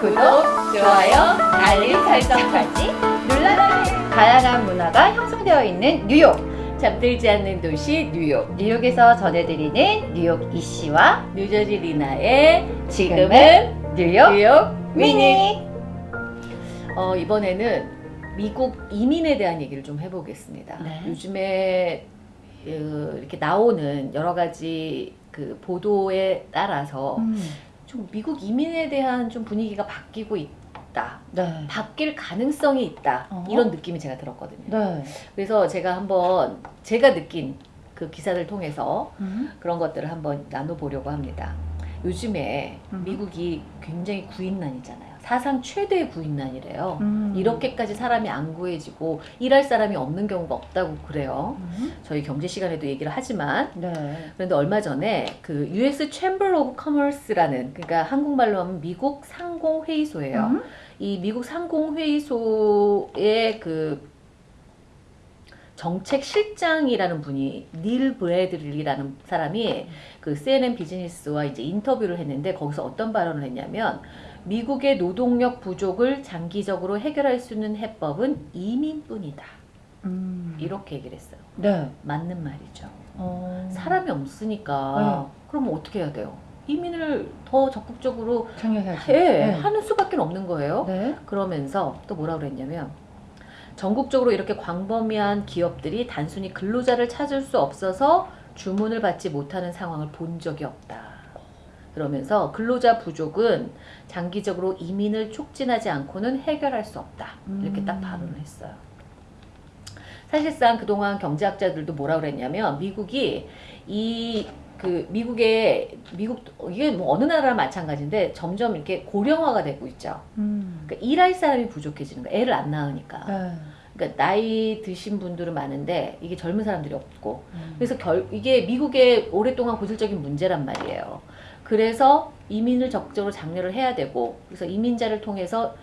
구독, 좋아요, 알림 설정까지 눌러주세요. 다양한 문화가 형성되어 있는 뉴욕. 잠들지 않는 도시 뉴욕 뉴욕에서 전해드리는 뉴욕 이씨와 뉴저지 리나의 지금은 뉴욕 뉴욕 미니. 어, 이번에는 미국 이민에 대한 얘기를 좀 해보겠습니다. 네. 요즘에 그, 이렇게 나오는 여러 가지 그 보도에 따라서 음, 좀 미국 이민에 대한 좀 분위기가 바뀌고 있다. 네. 바뀔 가능성이 있다. 어. 이런 느낌이 제가 들었거든요. 네. 그래서 제가 한번 제가 느낀 그 기사를 통해서 음, 그런 것들을 한번 나눠보려고 합니다. 요즘에 음. 미국이 굉장히 구인난이잖아요. 사상 최대의 구인난이래요. 음. 이렇게까지 사람이 안 구해지고 일할 사람이 없는 경우가 없다고 그래요. 음, 저희 경제 시간에도 얘기를 하지만 네. 그런데 얼마 전에 그 US Chamber of Commerce라는 그러니까 한국말로 하면 미국 상공회의소예요. 음, 이 미국 상공회의소의 그 정책 실장이라는 분이 닐 브래들리라는 사람이 그 CNN 비즈니스와 이제 인터뷰를 했는데 거기서 어떤 발언을 했냐면 미국의 노동력 부족을 장기적으로 해결할 수 있는 해법은 이민뿐이다. 음. 이렇게 얘기를 했어요. 네. 맞는 말이죠. 어, 사람이 없으니까 그럼 어떻게 해야 돼요? 이민을 더 적극적으로. 해, 네. 하는 수밖에 없는 거예요. 네. 그러면서 또 뭐라 그랬냐면 전국적으로 이렇게 광범위한 기업들이 단순히 근로자를 찾을 수 없어서 주문을 받지 못하는 상황을 본 적이 없다. 그러면서 근로자 부족은 장기적으로 이민을 촉진하지 않고는 해결할 수 없다. 이렇게 딱 음. 발언을 했어요. 사실상 그동안 경제학자들도 뭐라 그랬냐면 미국이 이 그 미국의 미국 이게 뭐 어느 나라나 마찬가지인데 점점 이렇게 고령화가 되고 있죠. 음. 그러니까 일할 사람이 부족해지는 거야. 애를 안 낳으니까. 네. 그러니까 나이 드신 분들은 많은데 이게 젊은 사람들이 없고. 음. 그래서 결 이게 미국의 오랫동안 고질적인 문제란 말이에요. 그래서 이민을 적극적으로 장려를 해야 되고 그래서 이민자를 통해서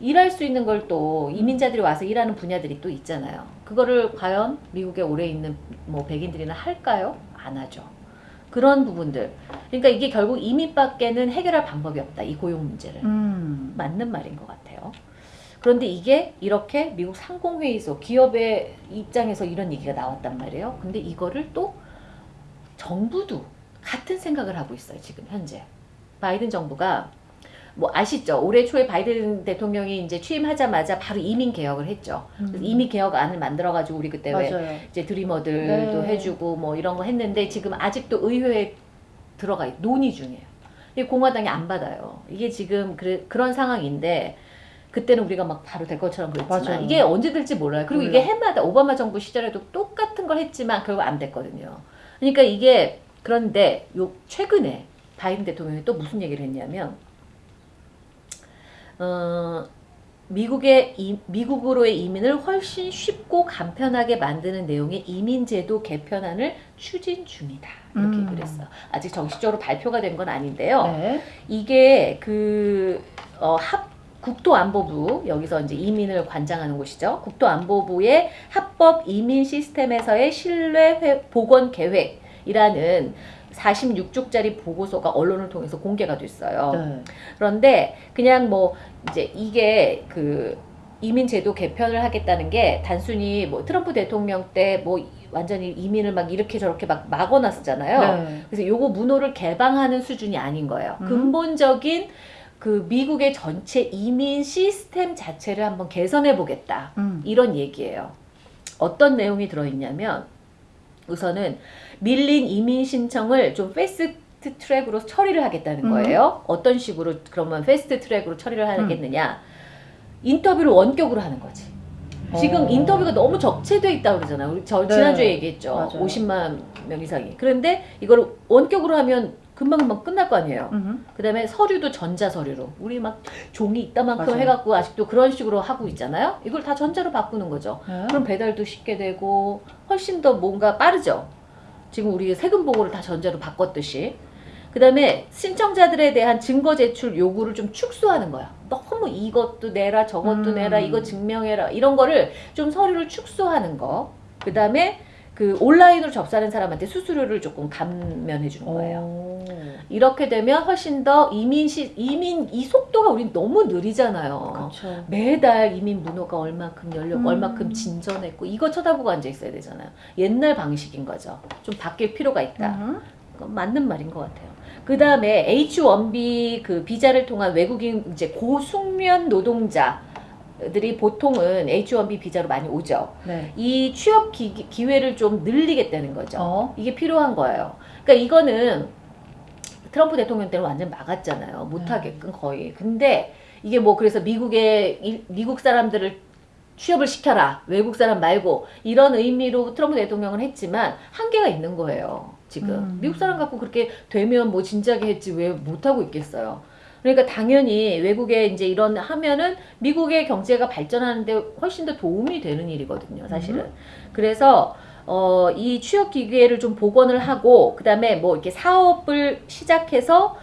일할 수 있는 걸 또 이민자들이 와서 일하는 분야들이 또 있잖아요. 그거를 과연 미국에 오래 있는 뭐 백인들이나 할까요? 안 하죠. 그런 부분들. 그러니까 이게 결국 이민밖에는 해결할 방법이 없다. 이 고용 문제를. 음. 맞는 말인 것 같아요. 그런데 이게 이렇게 미국 상공회의소 기업의 입장에서 이런 얘기가 나왔단 말이에요. 근데 이거를 또 정부도 같은 생각을 하고 있어요. 지금 현재 바이든 정부가 뭐 아시죠? 올해 초에 바이든 대통령이 이제 취임하자마자 바로 이민 개혁을 했죠. 음. 이민 개혁 안을 만들어 가지고 우리 그때 왜 맞아요. 이제 드리머들도 네. 해주고 뭐 이런 거 했는데 지금 아직도 의회에 들어가 있, 논의 중이에요. 이 공화당이 안 받아요. 이게 지금 그래, 그런 상황인데 그때는 우리가 막 바로 될 것처럼 그랬지만 맞아요. 이게 언제 될지 몰라요. 그리고 몰라. 이게 해마다 오바마 정부 시절에도 똑같은 걸 했지만 결국 안 됐거든요. 그러니까 이게 그런데 요 최근에 바이든 대통령이 또 무슨 얘기를 했냐면 어, 미국의 이, 미국으로의 이민을 훨씬 쉽고 간편하게 만드는 내용의 이민제도 개편안을 추진 중이다. 이렇게 음. 얘기를 했어요. 아직 정식적으로 발표가 된 건 아닌데요. 네. 이게 그 어, 합 국토안보부 여기서 이제 이민을 관장하는 곳이죠. 국토안보부의 합법 이민 시스템에서의 신뢰 회- 복원 계획 이라는 46쪽짜리 보고서가 언론을 통해서 공개가 됐어요. 네. 그런데 그냥 뭐 이제 이게 그 이민 제도 개편을 하겠다는 게 단순히 뭐 트럼프 대통령 때 뭐 완전히 이민을 막 이렇게 저렇게 막 막아놨었잖아요. 네. 그래서 요거 문호를 개방하는 수준이 아닌 거예요. 음. 근본적인 그 미국의 전체 이민 시스템 자체를 한번 개선해 보겠다. 음. 이런 얘기예요. 어떤 내용이 들어있냐면 우선은 밀린 이민 신청을 좀 패스트 트랙으로 처리를 하겠다는 음. 거예요. 어떤 식으로 그러면 패스트 트랙으로 처리를 하겠느냐? 인터뷰를 원격으로 하는 거지. 지금 어. 인터뷰가 너무 적체돼 있다고 그러잖아요. 우리 저 네. 지난주에 얘기했죠. 맞아요. 50만 명 이상이. 그런데 이걸 원격으로 하면 금방금방 끝날 거 아니에요. 음. 그다음에 서류도 전자 서류로 우리 막 종이 이따만큼 맞아요. 해갖고 아직도 그런 식으로 하고 있잖아요. 이걸 다 전자로 바꾸는 거죠. 네. 그럼 배달도 쉽게 되고 훨씬 더 뭔가 빠르죠. 지금 우리 세금 보고를 다 전자로 바꿨듯이. 그 다음에 신청자들에 대한 증거 제출 요구를 좀 축소하는 거야. 너무 이것도 내라 저것도 음. 내라 이거 증명해라 이런 거를 좀 서류를 축소하는 거. 그 다음에 그 온라인으로 접수하는 사람한테 수수료를 조금 감면해 주는 거예요. 오. 이렇게 되면 훨씬 더 이민 시 이민 이 속도가 우린 너무 느리잖아요. 그렇죠. 매달 이민 문호가 얼마큼 열렸고 음. 얼마큼 진전했고 이거 쳐다보고 앉아 있어야 되잖아요. 옛날 방식인 거죠. 좀 바뀔 필요가 있다. 음. 그건 맞는 말인 것 같아요. 그 다음에 H1B 그 비자를 통한 외국인 이제 고숙련 노동자 들이 보통은 H1B 비자로 많이 오죠. 네. 이 취업 기, 기회를 좀 늘리겠다는 거죠. 어. 이게 필요한 거예요. 그러니까 이거는 트럼프 대통령 때는 완전 막았잖아요. 못하게끔 거의. 근데 이게 뭐 그래서 미국의 일- 미국 사람들을 취업을 시켜라. 외국 사람 말고 이런 의미로 트럼프 대통령은 했지만 한계가 있는 거예요. 지금 음. 미국 사람 갖고 그렇게 되면 뭐 진작에 했지 왜 못하고 있겠어요. 그러니까 당연히 외국에 이제 이런 하면은 미국의 경제가 발전하는데 훨씬 더 도움이 되는 일이거든요, 사실은. 그래서 어, 이 취업 기회를 좀 복원을 하고 그다음에 뭐 이렇게 사업을 시작해서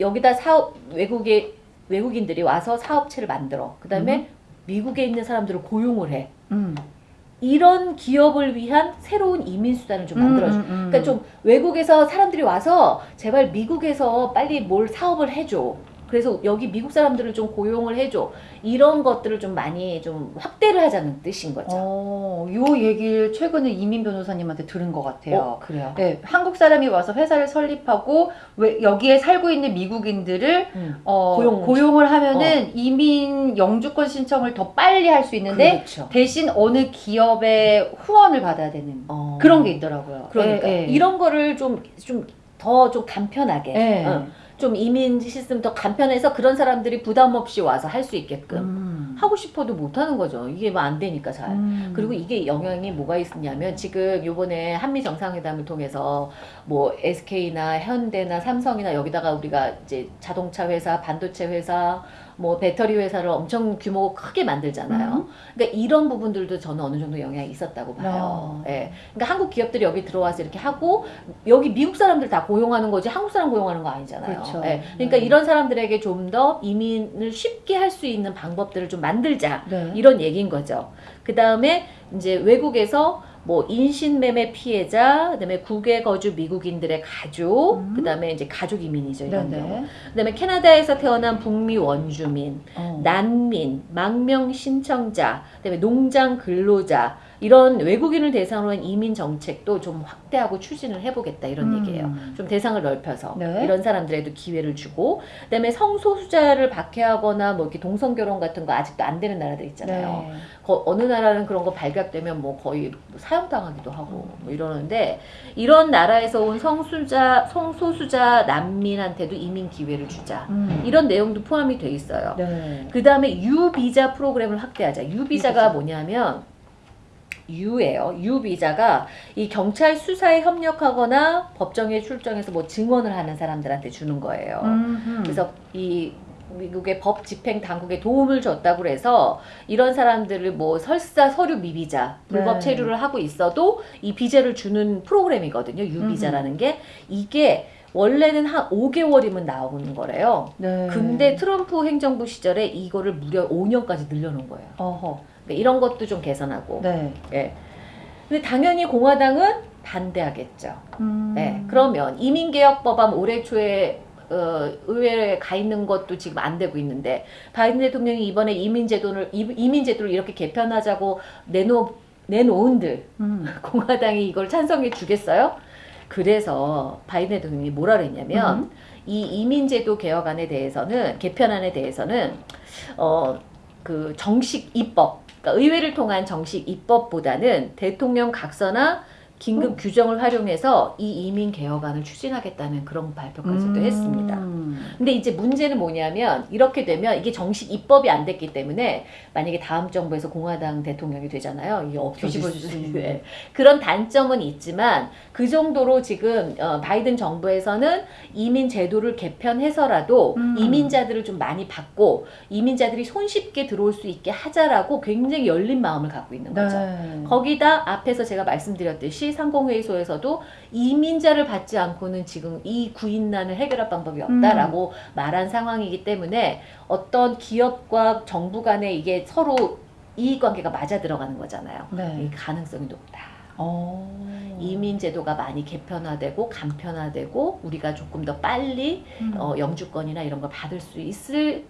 여기다 사업 외국에 외국인들이 와서 사업체를 만들어. 그다음에 미국에 있는 사람들을 고용을 해. 음. 이런 기업을 위한 새로운 이민 수단을 좀 만들어줘. 음, 음, 음. 그러니까 좀 외국에서 사람들이 와서 제발 미국에서 빨리 뭘 사업을 해줘. 그래서 여기 미국 사람들을 좀 고용을 해줘. 이런 것들을 좀 많이 좀 확대를 하자는 뜻인 거죠. 어, 요 얘기를 최근에 이민 변호사님한테 들은 것 같아요. 어, 그래요. 네, 한국 사람이 와서 회사를 설립하고 왜 여기에 살고 있는 미국인들을 음. 어, 고용. 고용을 하면은 이민 영주권 신청을 더 빨리 할 수 있는데 그렇죠. 대신 어느 기업의 후원을 받아야 되는 어. 그런 게 있더라고요. 그러니까 예, 예. 이런 거를 좀 좀 더좀 간편하게 예. 어, 좀 이민 시스템 더 간편해서 그런 사람들이 부담 없이 와서 할 수 있게끔 음. 하고 싶어도 못 하는 거죠. 이게 뭐 안 되니까 잘. 음. 그리고 이게 영향이 뭐가 있냐면 지금 요번에 한미 정상회담을 통해서 뭐 SK나 현대나 삼성이나 여기다가 우리가 이제 자동차 회사, 반도체 회사, 뭐 배터리 회사를 엄청 규모 크게 만들잖아요. 음. 그러니까 이런 부분들도 저는 어느 정도 영향이 있었다고 봐요. 어. 예. 그러니까 한국 기업들이 여기 들어와서 이렇게 하고 여기 미국 사람들 다 고용하는 거지 한국 사람 고용하는 거 아니잖아요. 그렇죠. 예. 그러니까 네. 이런 사람들에게 좀 더 이민을 쉽게 할 수 있는 방법들을 좀 만들자. 네. 이런 얘기인 거죠. 그 다음에 이제 외국에서 뭐 인신매매 피해자, 그다음에 국외 거주 미국인들의 가족, 음. 그다음에 이제 가족 이민이죠 이런 경우. 네네. 그다음에 캐나다에서 태어난 북미 원주민, 어. 난민, 망명 신청자, 그다음에 농장 근로자 이런 외국인을 대상으로 한 이민 정책도 좀 확대하고 추진을 해보겠다 이런 음. 얘기예요. 좀 대상을 넓혀서 네. 이런 사람들에도 기회를 주고, 그다음에 성소수자를 박해하거나 뭐 이렇게 동성 결혼 같은 거 아직도 안 되는 나라들 있잖아요. 네. 거- 어느 나라는 그런 거 발각되면 뭐 거의 사형당하기도 하고 뭐 이러는데 이런 나라에서 온 성수자 성소수자 난민한테도 이민 기회를 주자 음. 이런 내용도 포함이 돼 있어요. 네. 그 다음에 U 비자 프로그램을 확대하자. U 비자가 비자. 뭐냐면 U예요. U 비자가 이 경찰 수사에 협력하거나 법정에 출정해서 뭐 증언을 하는 사람들한테 주는 거예요. 음. 그래서 이 미국의 법 집행 당국에 도움을 줬다고 그래서 이런 사람들을 뭐 설사 서류 미비자 불법 네. 체류를 하고 있어도 이 비자를 주는 프로그램이거든요. 유비자라는 게 이게 원래는 한 5개월이면 나오는 거래요. 네. 근데 트럼프 행정부 시절에 이거를 무려 5년까지 늘려놓은 거예요. 어허. 그러니까 이런 것도 좀 개선하고. 네. 예. 근데 당연히 공화당은 반대하겠죠. 음. 네, 그러면 이민개혁 법안 올해 초에 어, 의회에 가 있는 것도 지금 안 되고 있는데 바이든 대통령이 이번에 이민제도를 이- 이민제도를 이렇게 개편하자고 내놓 내놓은들 음. 공화당이 이걸 찬성해 주겠어요? 그래서 바이든 대통령이 뭐라 그랬냐면 음. 이 이민제도 개혁안에 대해서는 개편안에 대해서는 어 그 정식 입법 그러니까 의회를 통한 정식 입법보다는 대통령 각서나 긴급 규정을 활용해서 이 이민 개혁안을 추진하겠다는 그런 발표까지도 음. 했습니다. 근데 이제 문제는 뭐냐면 이렇게 되면 이게 정식 입법이 안 됐기 때문에 만약에 다음 정부에서 공화당 대통령이 되잖아요. 이게 뒤집어질 수. 있는 그런 단점은 있지만 그 정도로 지금 어, 바이든 정부에서는 이민 제도를 개편해서라도 음. 이민자들을 좀 많이 받고 이민자들이 손쉽게 들어올 수 있게 하자라고 굉장히 열린 마음을 갖고 있는 거죠. 네. 거기다 앞에서 제가 말씀드렸듯이 상공회의소에서도 이민자를 받지 않고는 지금 이 구인난을 해결할 방법이 없다라고 말한 상황이기 때문에 어떤 기업과 정부 간에 이게 서로 이익관계가 맞아 들어가는 거잖아요. 네. 이 가능성이 높다. 어. 이민 제도가 많이 개편화되고 간편화되고 우리가 조금 더 빨리 음. 어, 영주권이나 이런 걸 받을 수 있을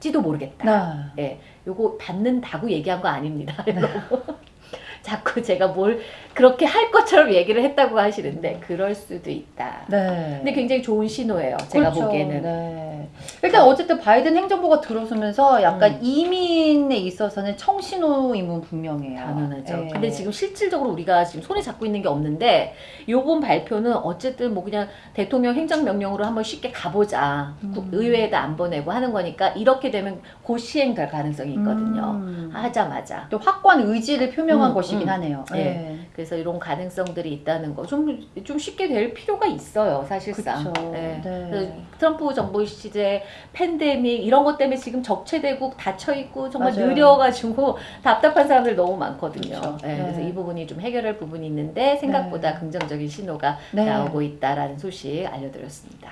지도 모르겠다. 네. 요거 받는다고 얘기한 거 아닙니다. 자꾸 제가 뭘 그렇게 할 것처럼 얘기를 했다고 하시는데 그럴 수도 있다. 네. 근데 굉장히 좋은 신호예요. 제가 그렇죠. 보기에는. 네. 일단 어쨌든 바이든 행정부가 들어서면서 약간 음. 이민에 있어서는 청신호임은 분명해요. 당연하죠. 네. 근데 지금 실질적으로 우리가 지금 손에 잡고 있는 게 없는데 요번 발표는 어쨌든 뭐 그냥 대통령 행정명령으로 한번 쉽게 가보자. 음. 국- 의회에다 안 보내고 하는 거니까 이렇게 되면 곧 시행될 가능성이 있거든요. 음. 하자마자. 또 확고한 의지를 표명한 음, 것이긴 음. 하네요. 예. 네. 그래서 이런 가능성들이 있다는 거 좀 좀 쉽게 될 필요가 있어요, 사실상. 예. 네. 그래서 트럼프 정부 시제 팬데믹 이런 것 때문에 지금 적체되고 닫혀 있고 정말 맞아요. 느려가지고 답답한 사람들 너무 많거든요. 예, 네. 그래서 이 부분이 좀 해결할 부분이 있는데 생각보다 네. 긍정적인 신호가 네. 나오고 있다라는 소식 알려드렸습니다.